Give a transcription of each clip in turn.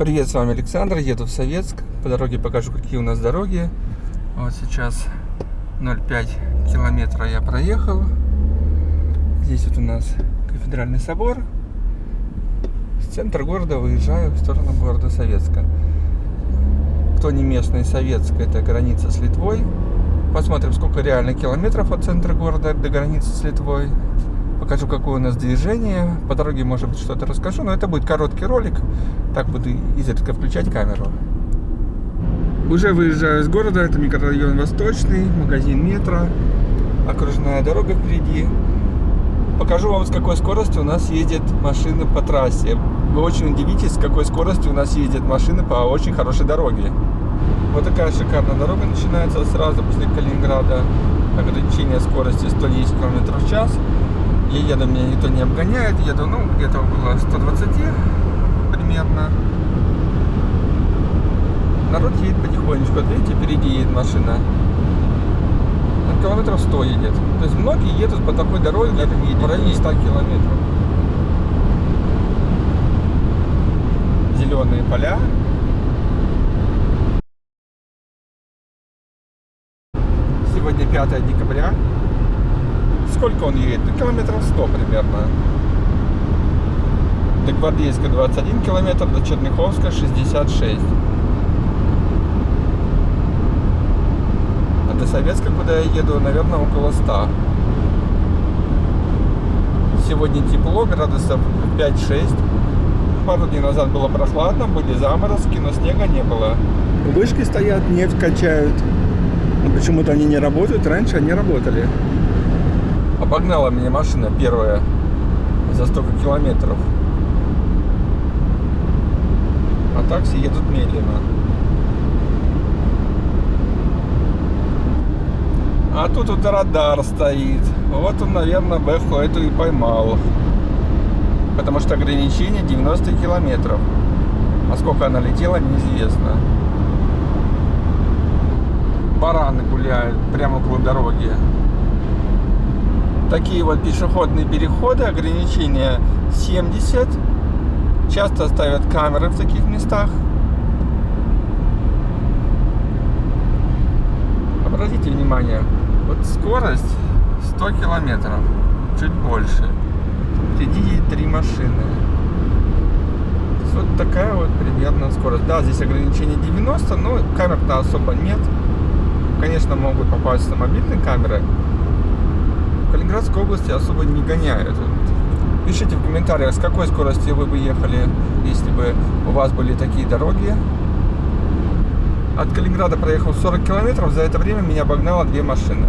Привет, с вами Александр, еду в Советск. По дороге покажу, какие у нас дороги. Вот сейчас 0,5 километра я проехал. Здесь вот у нас кафедральный собор. С центра города выезжаю в сторону города Советска. Кто не местный, Советск это граница с Литвой. Посмотрим, сколько реально километров от центра города до границы с Литвой покажу, какое у нас движение. По дороге, может быть, что-то расскажу, но это будет короткий ролик. Так буду изредка включать камеру. Уже выезжаю из города, это микрорайон Восточный, магазин метро, окружная дорога впереди. Покажу вам, с какой скоростью у нас едет машины по трассе. Вы очень удивитесь, с какой скоростью у нас ездят машины по очень хорошей дороге. Вот такая шикарная дорога начинается сразу после Калининграда. Ограничение скорости 110 км в час. Я еду, меня никто не обгоняет. Еду, ну, где-то около 120 примерно. Народ едет потихонечку. Вот видите, впереди едет машина. На километров 100 едет. То есть многие едут по такой дороге, в районе 100 километров. Зеленые поля. Сегодня 5 декабря сколько он едет? Ну, километров 100 примерно. До Гвардейска 21 километр, до Черняховска 66. А до Советска, куда я еду, наверное, около 100. Сегодня тепло, градусов 5-6. Пару дней назад было прохладно, были заморозки, но снега не было. Вышки стоят, нефть качают. Почему-то они не работают, раньше они работали. Обогнала меня машина первая за столько километров. А такси едут медленно. А тут вот радар стоит. Вот он, наверное, Бэху эту и поймал. Потому что ограничение 90 километров. А сколько она летела, неизвестно. Бараны гуляют прямо около дороги такие вот пешеходные переходы, ограничения 70. Часто ставят камеры в таких местах. Обратите внимание, вот скорость 100 километров, чуть больше. Впереди три машины. Вот такая вот примерно скорость. Да, здесь ограничение 90, но камер-то особо нет. Конечно, могут попасть на мобильные камеры, Калининградской области особо не гоняют. Пишите в комментариях, с какой скоростью вы бы ехали, если бы у вас были такие дороги. От Калининграда проехал 40 километров, за это время меня обогнало две машины.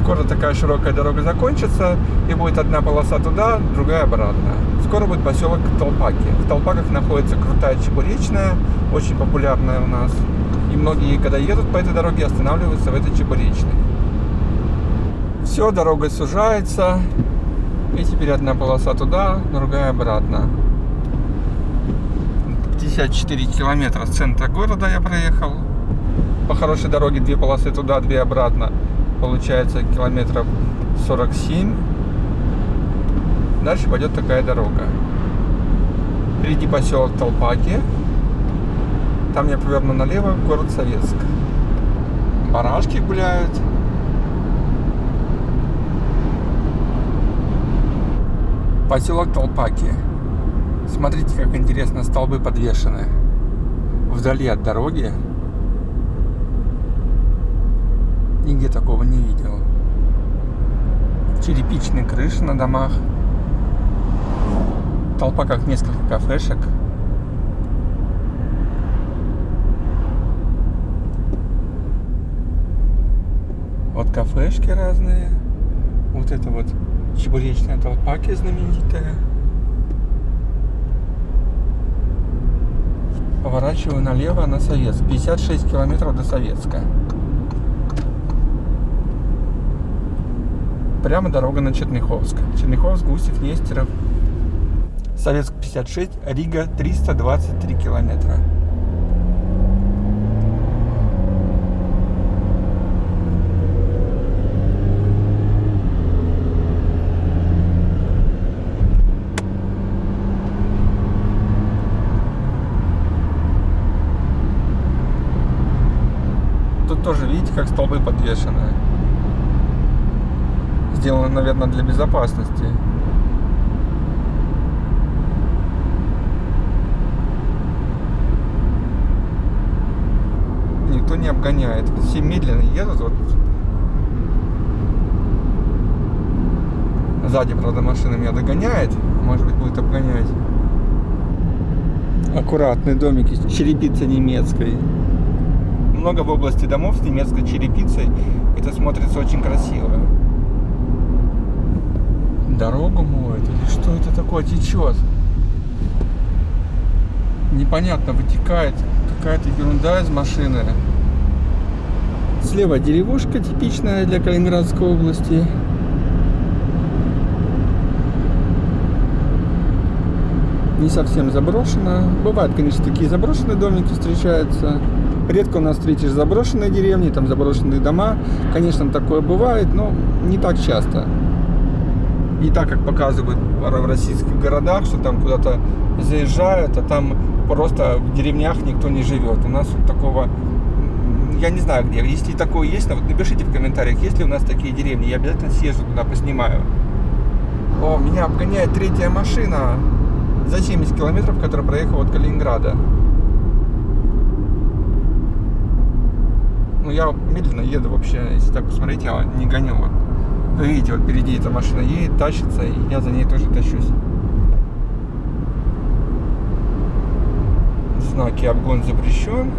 Скоро такая широкая дорога закончится, и будет одна полоса туда, другая обратно. Скоро будет поселок Толпаки. В Толпаках находится крутая чебуречная, очень популярная у нас. И многие, когда едут по этой дороге, останавливаются в этой чебуречной. Все, дорога сужается. И теперь одна полоса туда, другая обратно. 54 километра с центра города я проехал. По хорошей дороге две полосы туда, две обратно. Получается километров 47. Дальше пойдет такая дорога. Впереди поселок Толпаки. Там я поверну налево, город Советск. Барашки гуляют. Поселок Толпаки. Смотрите, как интересно столбы подвешены. Вдали от дороги. Нигде такого не видел. Черепичные крыши на домах. Толпа как несколько кафешек. Вот кафешки разные. Вот это вот чебуречная толпаки знаменитая. Поворачиваю налево на Советск. 56 километров до Советска. Прямо дорога на Черняховск. Черняховск, Гусев, Нестеров. Советск 56, Рига 323 километра. Тоже, видите, как столбы подвешены. Сделано, наверное, для безопасности. Никто не обгоняет. Все медленно едут. Вот. Сзади, правда, машина меня догоняет. Может быть, будет обгонять. Аккуратные домики с черепицей немецкой. Много в области домов с немецкой черепицей. Это смотрится очень красиво. Дорогу моет или что это такое течет? Непонятно, вытекает какая-то ерунда из машины. Слева деревушка типичная для Калининградской области. Не совсем заброшена. Бывают, конечно, такие заброшенные домики встречаются. Редко у нас встретишь заброшенные деревни, там заброшенные дома. Конечно, такое бывает, но не так часто. Не так, как показывают в российских городах, что там куда-то заезжают, а там просто в деревнях никто не живет. У нас вот такого я не знаю где. Если такое есть, вот напишите в комментариях, есть ли у нас такие деревни. Я обязательно съезжу туда, поснимаю. О, меня обгоняет третья машина за 70 километров, которая проехала от Калининграда. Ну, я медленно еду вообще, если так посмотреть, я не гоню. Вот. Вы видите, вот впереди эта машина едет, тащится, и я за ней тоже тащусь. Знаки обгон запрещен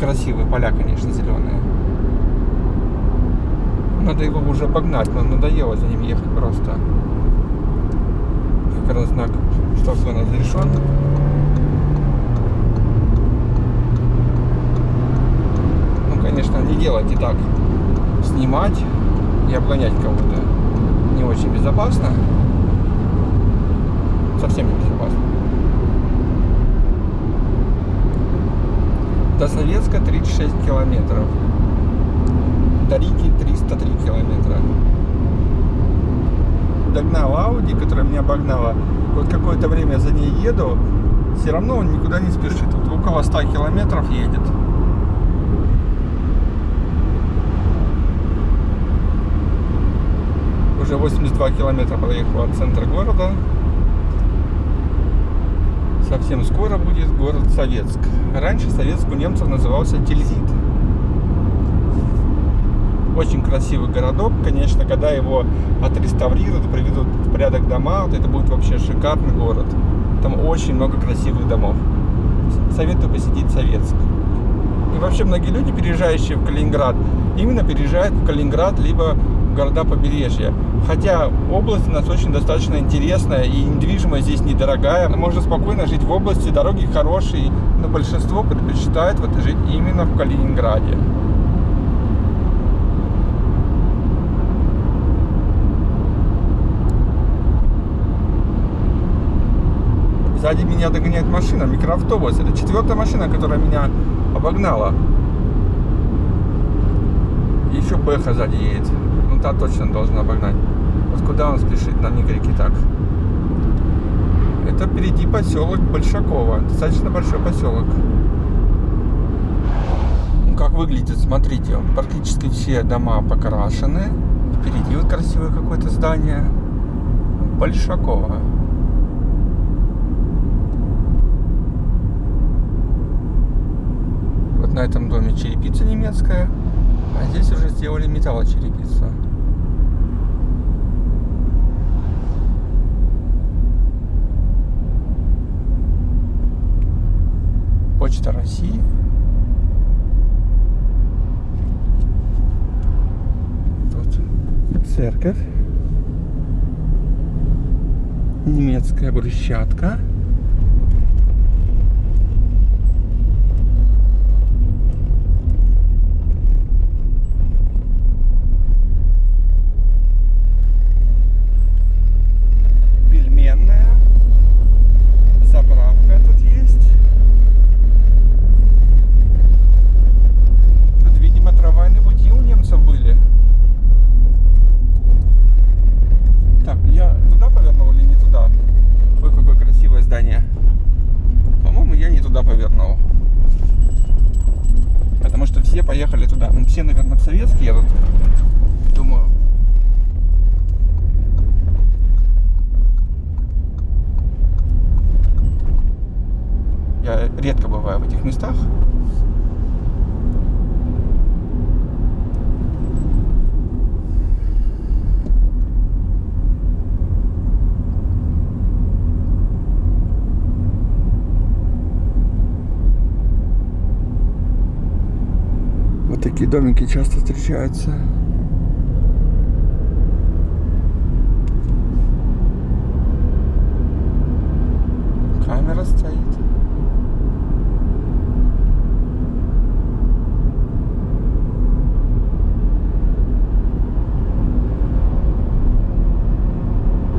красивые поля, конечно, зеленые. Надо его уже обогнать, но надоело за ним ехать просто. Как раз знак, что все разрешен. Ну, конечно, не делайте так. Снимать и обгонять кого-то не очень безопасно. Совсем не безопасно. До Советска 36 километров. До Риги 303 километра. Догнал Ауди, которая меня обогнала. Вот какое-то время за ней еду. Все равно он никуда не спешит. Вот около 100 километров едет. Уже 82 километра проехал от центра города совсем скоро будет город Советск. Раньше Советск у немцев назывался Тильзит. Очень красивый городок. Конечно, когда его отреставрируют, приведут в порядок дома, вот это будет вообще шикарный город. Там очень много красивых домов. Советую посетить Советск. И вообще многие люди, переезжающие в Калининград, именно переезжают в Калининград, либо города побережья. Хотя область у нас очень достаточно интересная и недвижимость здесь недорогая. Можно спокойно жить в области, дороги хорошие, но большинство предпочитает вот жить именно в Калининграде. Сзади меня догоняет машина, микроавтобус. Это четвертая машина, которая меня обогнала. Еще Бэха сзади едет та точно должен обогнать. Вот куда он спешит, нам не говорите так. Это впереди поселок Большакова. Достаточно большой поселок. Ну, как выглядит, смотрите, практически все дома покрашены. Впереди вот красивое какое-то здание. Большакова. Вот на этом доме черепица немецкая. А здесь уже сделали металлочерепицу. Почта России. Тут церковь. Немецкая брусчатка. Вот такие домики часто встречаются. Камера стоит.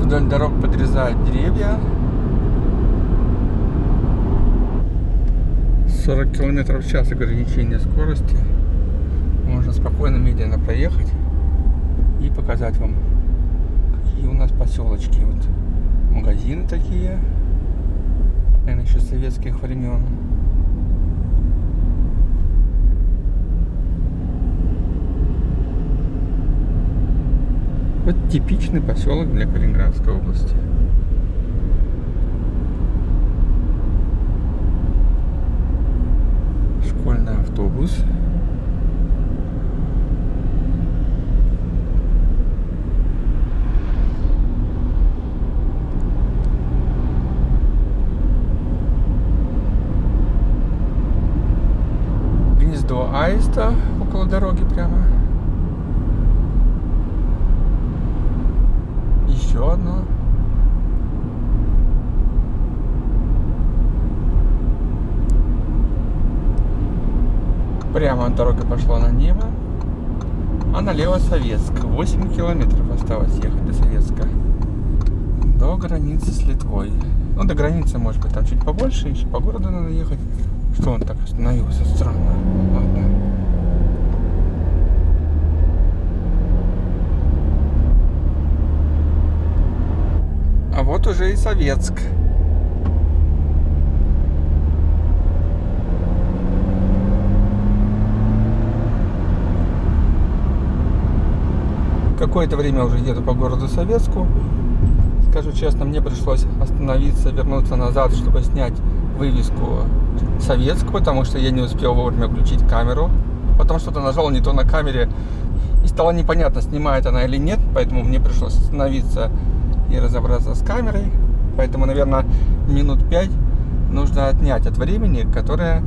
Вдоль дорог подрезают деревья. 40 километров в час ограничение скорости. Спокойно, медленно проехать и показать вам, какие у нас поселочки. Вот магазины такие, наверное, еще советских времен. Вот типичный поселок для Калининградской области. Школьный автобус. Гнездо аиста около дороги прямо. Еще одно. Прямо от дороги пошла на небо. А налево Советск. 8 километров осталось ехать до Советска. До границы с Литвой. Ну, до границы, может быть, там чуть побольше, еще по городу надо ехать. Что он так остановился? Странно. Ладно. А вот уже и Советск. Какое-то время уже еду по городу Советску. Скажу честно, мне пришлось остановиться, вернуться назад, чтобы снять вывеску Советск, потому что я не успел вовремя включить камеру. Потом что-то нажал не то на камере, и стало непонятно, снимает она или нет, поэтому мне пришлось остановиться и разобраться с камерой. Поэтому, наверное, минут пять нужно отнять от времени, которое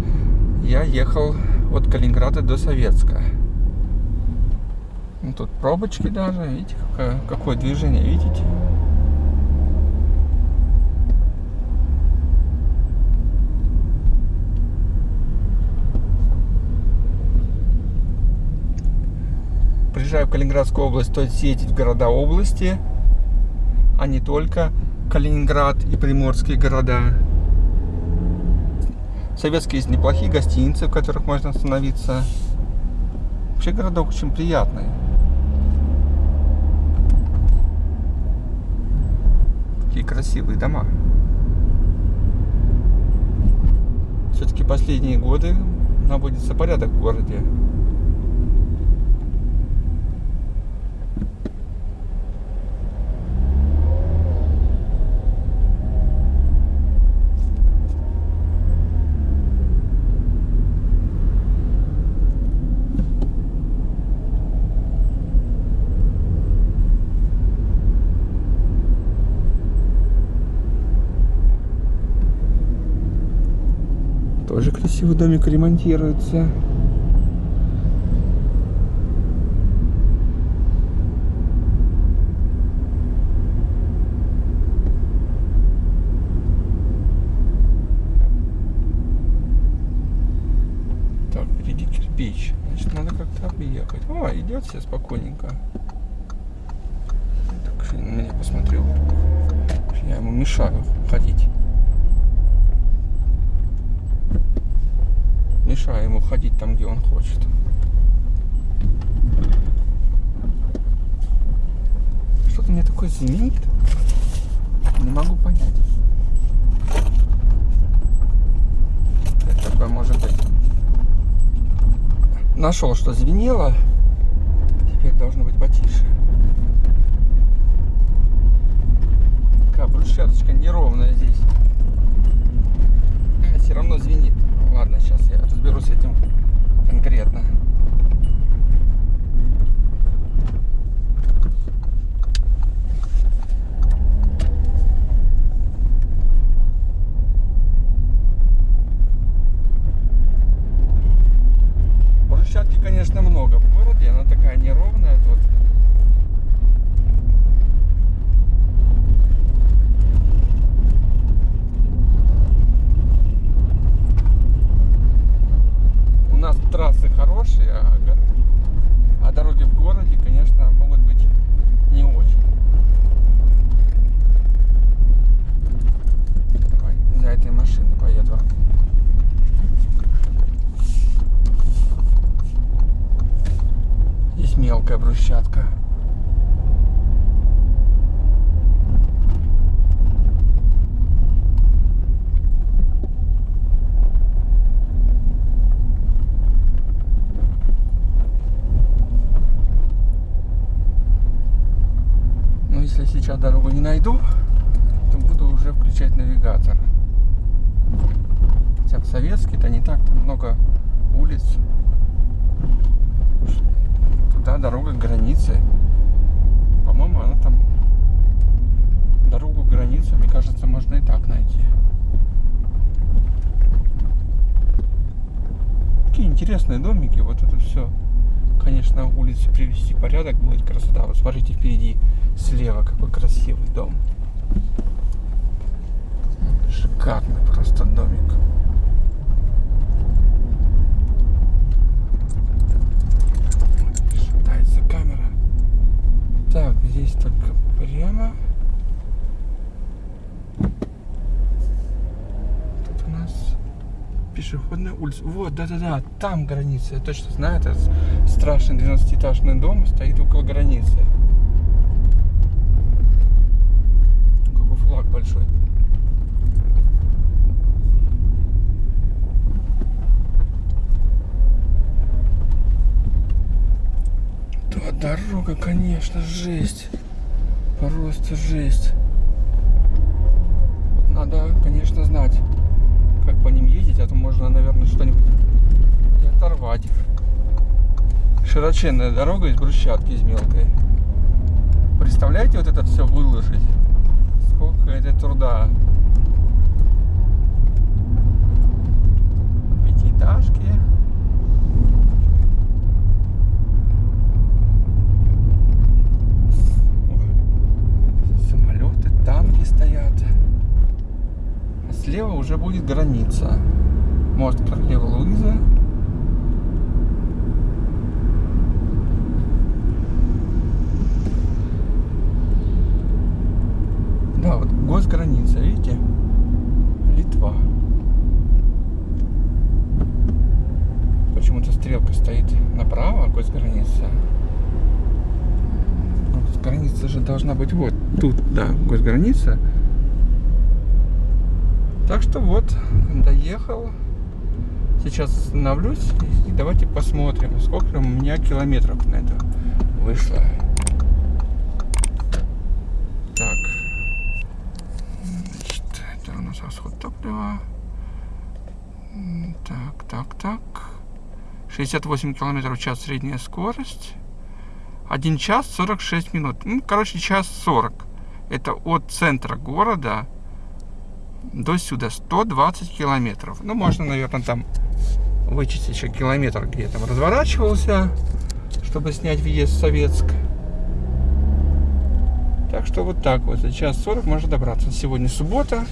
я ехал от Калининграда до Советска. Ну, тут пробочки даже, видите, какое, какое движение, видите? Приезжаю в Калининградскую область, стоит съездить в города области, а не только Калининград и приморские города. Советские есть неплохие гостиницы, в которых можно остановиться. Вообще городок очень приятный. Какие красивые дома. Все-таки последние годы наводится порядок в городе. Тоже красивый домик ремонтируется. Так, впереди кирпич. Значит, надо как-то объехать. О, идет все спокойненько. Так, на меня посмотрел. Я ему мешаю ходить. мешаю ходить там, где он хочет. Что-то мне такое звенит. Не могу понять. Это такое может быть. нашел, что звенело. Теперь должно быть потише. Такая брусчаточка неровная здесь. А, все равно звенит. Ладно, сейчас я разберусь с этим конкретно. Брусчатки, конечно, много в городе. Она такая неровная тут. У нас трассы хорошие, а, го- а дороги в городе, конечно, могут быть не очень. Давай, за этой машиной поеду. Здесь мелкая брусчатка. Но если сейчас дорогу не найду, то буду уже включать навигатор. Хотя в советский-то не так там много улиц. Туда дорога к границе. По-моему, она там дорогу к границе, мне кажется, можно и так найти. Интересные домики, вот это все. Конечно, улицы привести порядок будет красота. Вот смотрите впереди слева какой красивый дом. Шикарный просто домик. Шатается камера. Так, здесь только прямо. Тут у нас пешеходная улица. Вот, да-да-да, там граница. Я точно знаю, этот страшный 12-этажный дом стоит около границы. Какой флаг большой. Да, дорога, конечно, жесть. Просто жесть. Надо, конечно, знать, как по ним ездить, а то можно, наверное, что-нибудь оторвать. Широченная дорога из брусчатки, из мелкой. Представляете, вот это все выложить? Сколько это труда. Пятиэтажки. Самолеты, танки стоят. А слева уже будет граница. Мост Королевы Луизы. Да, вот госграница, видите? Литва. Почему-то стрелка стоит направо, госграница. Ну, Граница же должна быть вот тут, да, госграница. Так что вот, доехал. Сейчас остановлюсь и давайте посмотрим, сколько у меня километров на это вышло. Так. Значит, это у нас расход топлива. Так, так, так. 68 километров в час средняя скорость. 1 час 46 минут. Ну, короче, час 40. Это от центра города до сюда 120 километров. Ну, можно, наверное, там вычесть еще километр, где я там разворачивался, чтобы снять въезд в Советск. Так что вот так вот. За час 40 можно добраться. Сегодня суббота.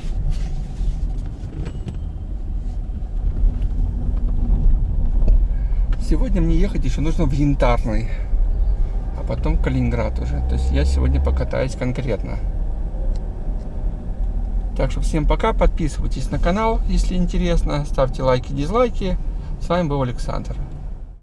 Сегодня мне ехать еще нужно в Янтарный, а потом Калининград уже. То есть я сегодня покатаюсь конкретно. Так что всем пока, подписывайтесь на канал, если интересно, ставьте лайки, дизлайки. С вами был Александр.